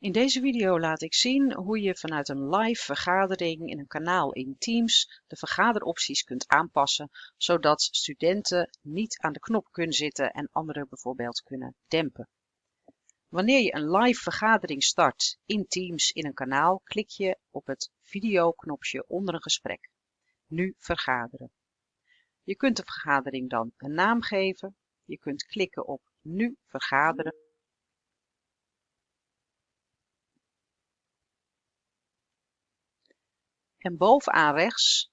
In deze video laat ik zien hoe je vanuit een live vergadering in een kanaal in Teams de vergaderopties kunt aanpassen, zodat studenten niet aan de knop kunnen zitten en anderen bijvoorbeeld kunnen dempen. Wanneer je een live vergadering start in Teams in een kanaal, klik je op het video-knopje onder een gesprek. Nu vergaderen. Je kunt de vergadering dan een naam geven. Je kunt klikken op Nu vergaderen. En bovenaan rechts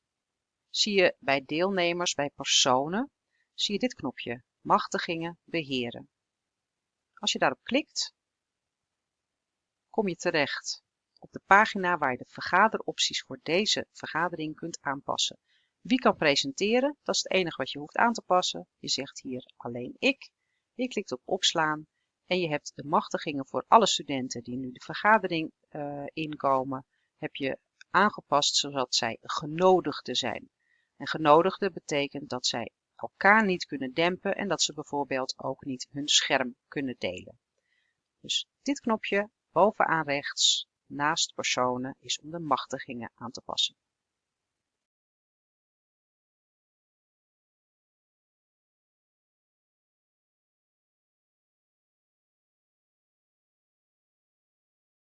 zie je bij deelnemers, bij personen, zie je dit knopje Machtigingen beheren. Als je daarop klikt, kom je terecht op de pagina waar je de vergaderopties voor deze vergadering kunt aanpassen. Wie kan presenteren? Dat is het enige wat je hoeft aan te passen. Je zegt hier alleen ik. Je klikt op opslaan en je hebt de machtigingen voor alle studenten die nu de vergadering uh, inkomen, heb je aangepast zodat zij genodigden zijn. En genodigden betekent dat zij elkaar niet kunnen dempen en dat ze bijvoorbeeld ook niet hun scherm kunnen delen. Dus dit knopje bovenaan rechts naast personen is om de machtigingen aan te passen.